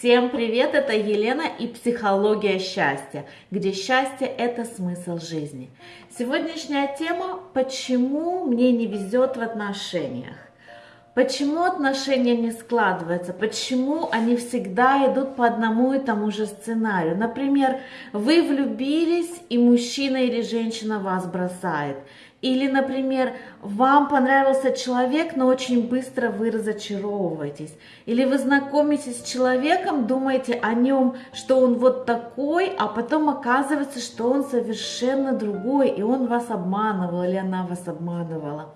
Всем привет, это Елена и психология счастья, где счастье – это смысл жизни. Сегодняшняя тема – почему мне не везет в отношениях. Почему отношения не складываются? Почему они всегда идут по одному и тому же сценарию? Например, вы влюбились, и мужчина или женщина вас бросает. Или, например, вам понравился человек, но очень быстро вы разочаровываетесь. Или вы знакомитесь с человеком, думаете о нем, что он вот такой, а потом оказывается, что он совершенно другой, и он вас обманывал, или она вас обманывала.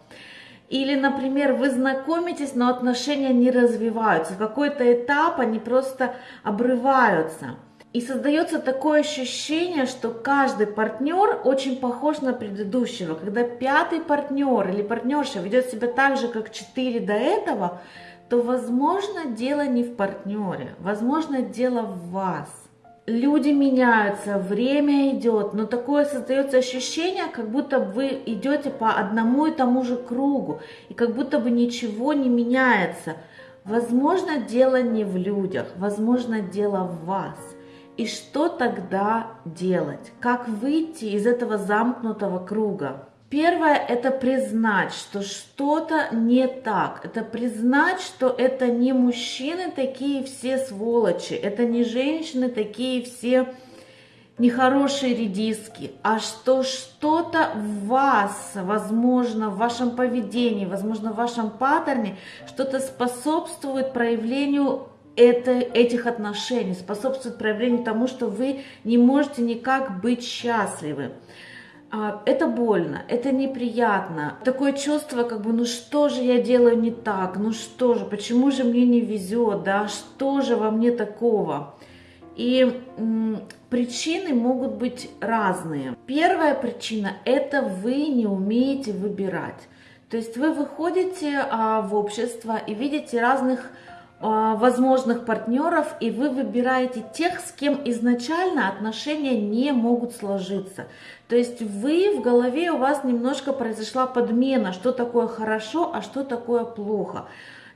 Или, например, вы знакомитесь, но отношения не развиваются. В какой-то этап они просто обрываются. И создается такое ощущение, что каждый партнер очень похож на предыдущего. Когда пятый партнер или партнерша ведет себя так же, как четыре до этого, то, возможно, дело не в партнере, возможно, дело в вас. Люди меняются, время идет, но такое создается ощущение, как будто вы идете по одному и тому же кругу, и как будто бы ничего не меняется. Возможно, дело не в людях, возможно, дело в вас. И что тогда делать? Как выйти из этого замкнутого круга? Первое – это признать, что что-то не так. Это признать, что это не мужчины такие все сволочи, это не женщины такие все нехорошие редиски, а что что-то в вас, возможно, в вашем поведении, возможно, в вашем паттерне, что-то способствует проявлению это, этих отношений, способствует проявлению тому, что вы не можете никак быть счастливы. А, это больно, это неприятно. Такое чувство, как бы, ну что же я делаю не так, ну что же, почему же мне не везет, да, что же во мне такого? И м, причины могут быть разные. Первая причина – это вы не умеете выбирать. То есть вы выходите а, в общество и видите разных возможных партнеров, и вы выбираете тех, с кем изначально отношения не могут сложиться. То есть вы в голове у вас немножко произошла подмена, что такое хорошо, а что такое плохо.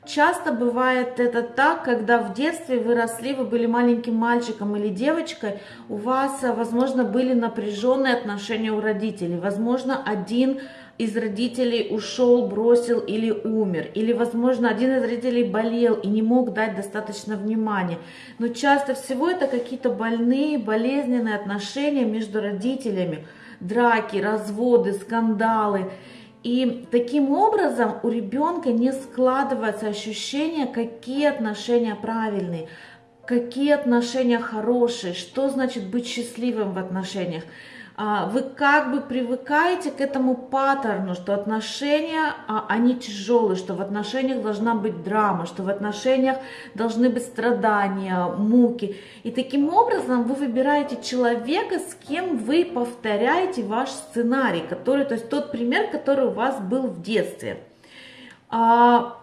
Часто бывает это так, когда в детстве вы росли, вы были маленьким мальчиком или девочкой, у вас, возможно, были напряженные отношения у родителей. Возможно, один из родителей ушел, бросил или умер, или, возможно, один из родителей болел и не мог дать достаточно внимания. Но часто всего это какие-то больные, болезненные отношения между родителями, драки, разводы, скандалы. И таким образом у ребенка не складывается ощущение, какие отношения правильные, какие отношения хорошие, что значит быть счастливым в отношениях. А, вы как бы привыкаете к этому паттерну, что отношения, а, они тяжелые, что в отношениях должна быть драма, что в отношениях должны быть страдания, муки. И таким образом вы выбираете человека, с кем вы повторяете ваш сценарий, который, то есть тот пример, который у вас был в детстве. А,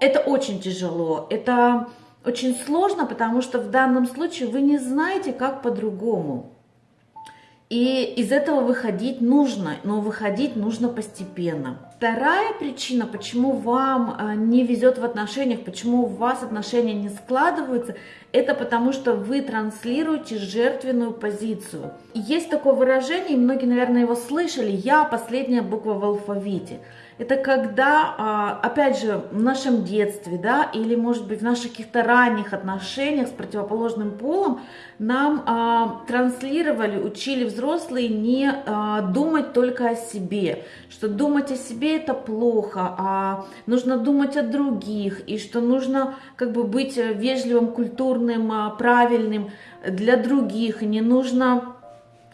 это очень тяжело, это очень сложно, потому что в данном случае вы не знаете, как по-другому. И из этого выходить нужно, но выходить нужно постепенно. Вторая причина, почему вам а, не везет в отношениях, почему у вас отношения не складываются, это потому что вы транслируете жертвенную позицию. есть такое выражение, многие, наверное, его слышали, «я последняя буква в алфавите» это когда, а, опять же, в нашем детстве, да, или, может быть, в наших каких-то ранних отношениях с противоположным полом нам а, транслировали, учили взрослые не а, думать только о себе, что думать о себе это плохо, а нужно думать о других, и что нужно как бы быть вежливым, культурным, правильным для других, и не нужно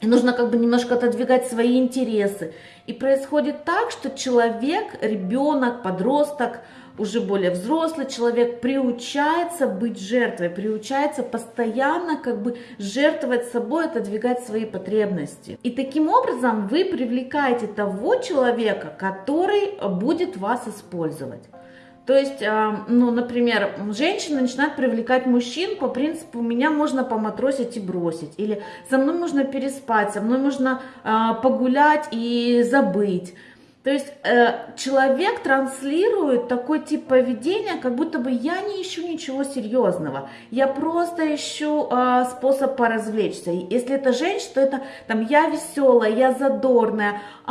и нужно как бы немножко отодвигать свои интересы. И происходит так, что человек, ребенок, подросток, уже более взрослый человек приучается быть жертвой, приучается постоянно как бы жертвовать собой, отодвигать свои потребности. И таким образом вы привлекаете того человека, который будет вас использовать. То есть, а, ну, например, женщина начинает привлекать мужчин по принципу «меня можно поматросить и бросить», или «со мной можно переспать», «со мной можно а, погулять и забыть». То есть э, человек транслирует такой тип поведения, как будто бы я не ищу ничего серьезного, я просто ищу э, способ поразвлечься. Если это женщина, то это там я веселая, я задорная, э,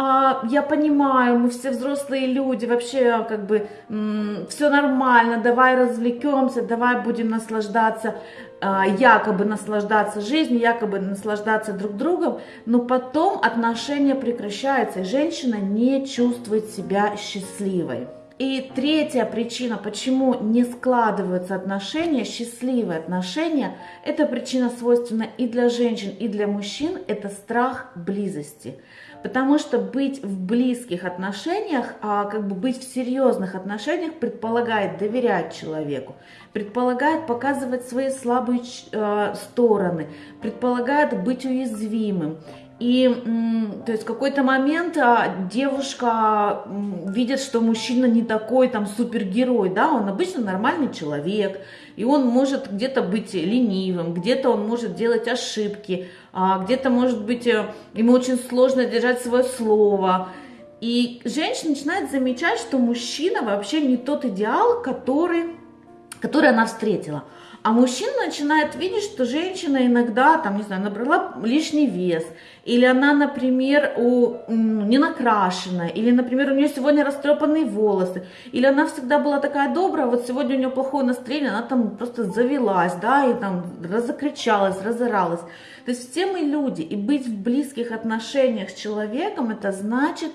я понимаю, мы все взрослые люди, вообще как бы м, все нормально, давай развлекемся, давай будем наслаждаться якобы наслаждаться жизнью, якобы наслаждаться друг другом, но потом отношения прекращаются, и женщина не чувствует себя счастливой. И третья причина, почему не складываются отношения, счастливые отношения, эта причина свойственна и для женщин, и для мужчин, это страх близости. Потому что быть в близких отношениях, а как бы быть в серьезных отношениях предполагает доверять человеку, предполагает показывать свои слабые э, стороны, предполагает быть уязвимым. И то есть в какой-то момент а, девушка видит, что мужчина не такой там супергерой, да, он обычно нормальный человек, и он может где-то быть ленивым, где-то он может делать ошибки, а, где-то может быть э, ему очень сложно держать свое слово. И женщина начинает замечать, что мужчина вообще не тот идеал, который, который она встретила. А мужчина начинает видеть, что женщина иногда, там, не знаю, набрала лишний вес, или она, например, у, не накрашена, или, например, у нее сегодня растрепанные волосы, или она всегда была такая добрая, вот сегодня у нее плохое настроение, она там просто завелась, да, и там разокричалась, разоралась. То есть все мы люди, и быть в близких отношениях с человеком, это значит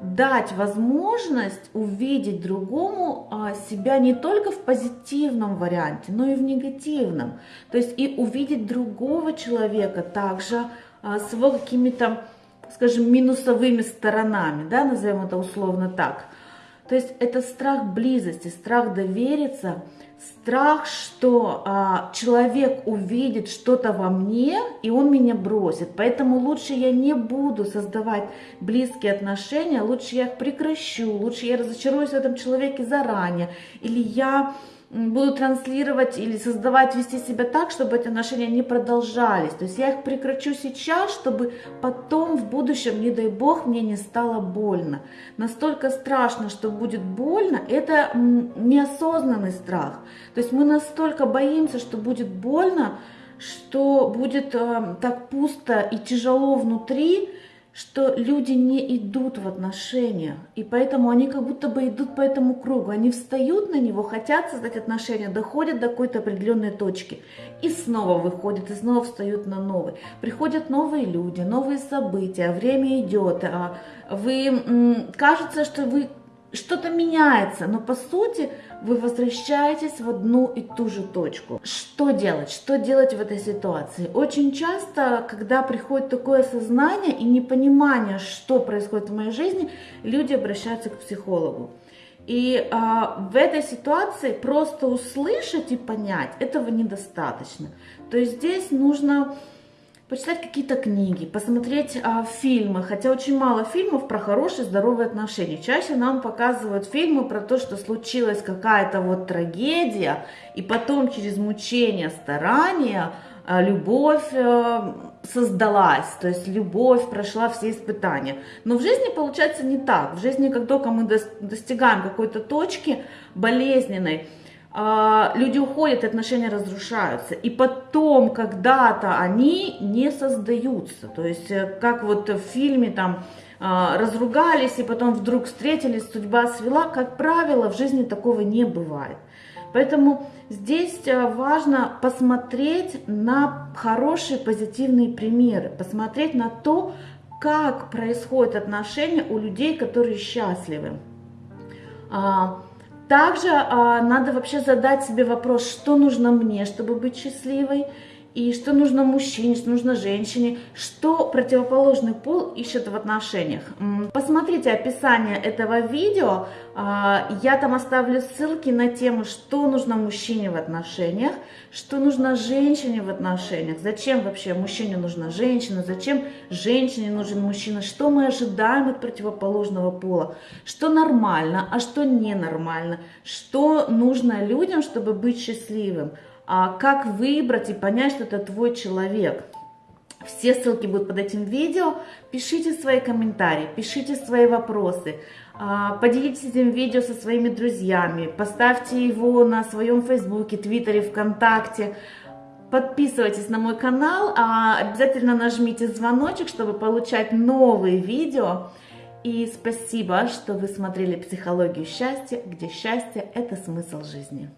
дать возможность увидеть другому а, себя не только в позитивном варианте, но и в негативном. То есть и увидеть другого человека также а, с его какими-то, скажем, минусовыми сторонами, да, назовем это условно так. То есть это страх близости, страх довериться – страх, что а, человек увидит что-то во мне, и он меня бросит. Поэтому лучше я не буду создавать близкие отношения, лучше я их прекращу, лучше я разочаруюсь в этом человеке заранее, или я буду транслировать или создавать, вести себя так, чтобы эти отношения не продолжались. То есть я их прекращу сейчас, чтобы потом в будущем, не дай бог, мне не стало больно. Настолько страшно, что будет больно, это неосознанный страх. То есть мы настолько боимся, что будет больно, что будет э, так пусто и тяжело внутри, что люди не идут в отношения, и поэтому они как будто бы идут по этому кругу. Они встают на него, хотят создать отношения, доходят до какой-то определенной точки, и снова выходят, и снова встают на новый. Приходят новые люди, новые события, время идет, а вы, кажется, что вы что-то меняется, но по сути вы возвращаетесь в одну и ту же точку. Что делать? Что делать в этой ситуации? Очень часто, когда приходит такое сознание и непонимание, что происходит в моей жизни, люди обращаются к психологу. И а, в этой ситуации просто услышать и понять этого недостаточно. То есть здесь нужно почитать какие-то книги, посмотреть а, фильмы, хотя очень мало фильмов про хорошие здоровые отношения. Чаще нам показывают фильмы про то, что случилась какая-то вот трагедия, и потом через мучение, старания а, любовь а, создалась, то есть любовь прошла все испытания. Но в жизни получается не так. В жизни, как только мы достигаем какой-то точки болезненной, люди уходят, отношения разрушаются. И потом когда-то они не создаются. То есть, э, как вот в фильме там а, разругались и потом вдруг встретились, судьба свела, как правило, в жизни такого не бывает. Поэтому здесь э, важно посмотреть на хорошие позитивные примеры, посмотреть на то, как происходят отношения у людей, которые счастливы. Также а, надо вообще задать себе вопрос, что нужно мне, чтобы быть счастливой, и что нужно мужчине, что нужно женщине, что противоположный пол ищет в отношениях. Посмотрите описание этого видео, а, я там оставлю ссылки на тему, что нужно мужчине в отношениях, что нужно женщине в отношениях, зачем вообще мужчине нужна женщина, зачем женщине нужен мужчина, что мы ожидаем от противоположного пола, что нормально, а что ненормально, что нужно людям, чтобы быть счастливым. А как выбрать и понять, что это твой человек. Все ссылки будут под этим видео. Пишите свои комментарии, пишите свои вопросы. А, поделитесь этим видео со своими друзьями. Поставьте его на своем фейсбуке, твиттере, вконтакте. Подписывайтесь на мой канал, а обязательно нажмите звоночек, чтобы получать новые видео. И спасибо, что вы смотрели «Психологию счастья», где счастье – это смысл жизни.